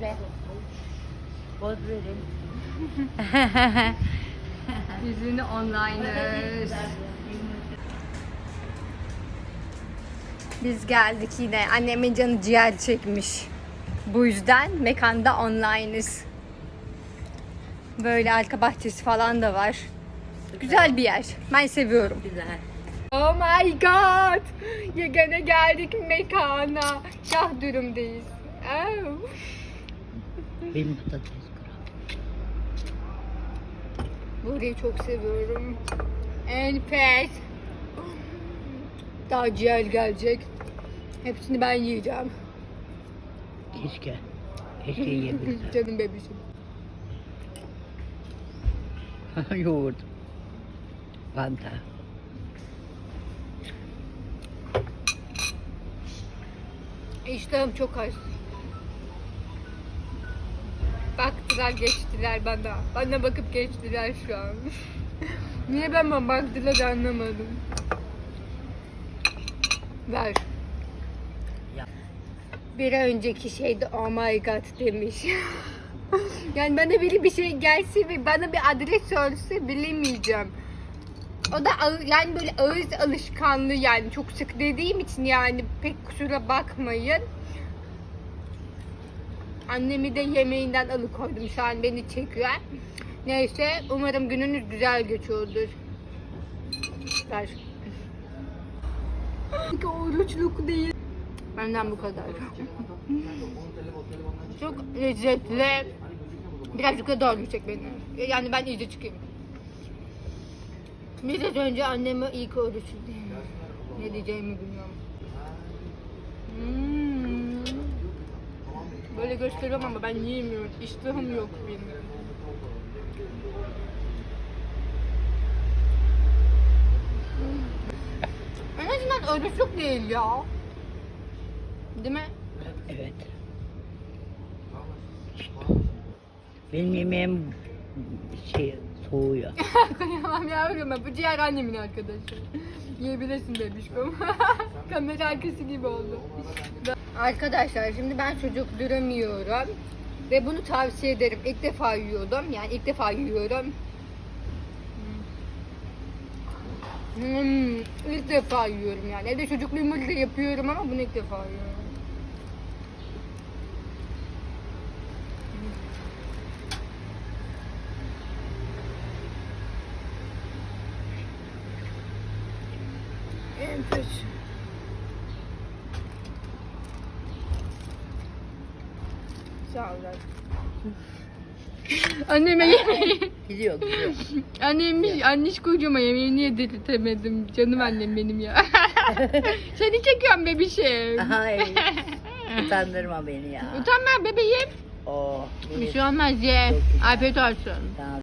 Podre. Podre'nin. Yüzünü online'ız. Biz geldik yine. Annemin canı ciğer çekmiş. Bu yüzden mekanda online'ız. Böyle arka bahçesi falan da var. Güzel bir yer. Ben seviyorum. Güzel. Oh my god! Ya gene geldik mekana. Şah durumdayız. Oh. Benim patates Burayı çok seviyorum. Enfes. Daha ciğer gelecek. Hepsini ben yiyeceğim. Keşke. Keşke yiyebilsem. Canım bebişim. Yoğurt. Fanta. İştahım çok az. Baktılar geçtiler bana. Bana bakıp geçtiler şu an. Niye ben bana baktılar anlamadım. Ver. Bir önceki şeyde oh my god demiş. yani bana biri bir şey gelse ve bana bir adres söylese bilemeyeceğim. O da yani böyle ağız alışkanlığı yani çok sık dediğim için yani pek kusura bakmayın. Annemi de yemeğinden alıkoydum şu an beni çekiyor. Neyse umarım gününüz güzel geçiyordur. Ver. Ki oruçluk değil. Benden bu kadar. Çok lezzetli. Birazcık da doyuracak beni. Yani ben iyice çıkayım. Biraz önce anneme ilk oruç ne diyeceğimi bilmiyorum. Hmm. Gösteriyorum ama ben yiyemiyorum. İştahım yok benim. En azından oruçluk değil ya. Değil mi? Evet. Benim yemeğim şey soğuyor. Kıyamam yavrum bu ciğer annemin arkadaşı. Yiyebilirsin bebişkom. Kamera arkası gibi oldu. Arkadaşlar şimdi ben çocuk duramıyorum. Ve bunu tavsiye ederim. İlk defa yiyordum. Yani ilk defa yiyorum. Hmm, ilk defa yiyorum yani. Evde çocukluğumda da yapıyorum ama bunu ilk defa yiyorum. Enfes. Sağ ol. Anneme yemeği. Gidiyor gidiyor. Annem, anneş kocama yemeğini yedirtemedim. Canım annem benim ya. Seni çekiyorum bebişim. Ay. Utandırma beni ya. Utanma bebeğim. Oh. Bir şey olmaz ye. Afiyet olsun. Tamam.